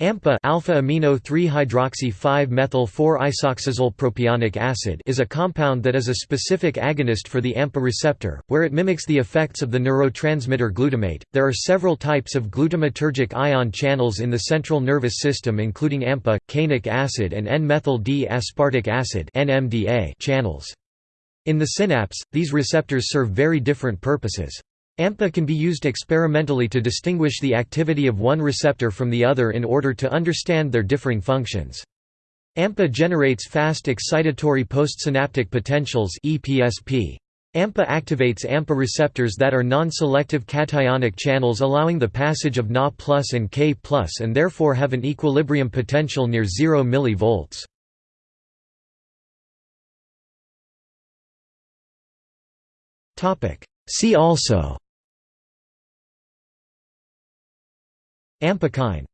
AMPA alpha amino 3 hydroxy 5 methyl 4 isoxazoles propionic acid is a compound that is a specific agonist for the AMPA receptor, where it mimics the effects of the neurotransmitter glutamate. There are several types of glutamatergic ion channels in the central nervous system including AMPA, kainic acid and N-methyl D-aspartic acid channels. In the synapse, these receptors serve very different purposes. AMPA can be used experimentally to distinguish the activity of one receptor from the other in order to understand their differing functions. AMPA generates fast excitatory postsynaptic potentials EPSP. AMPA activates AMPA receptors that are non-selective cationic channels allowing the passage of Na and K and therefore have an equilibrium potential near 0 mV. See also Ampakine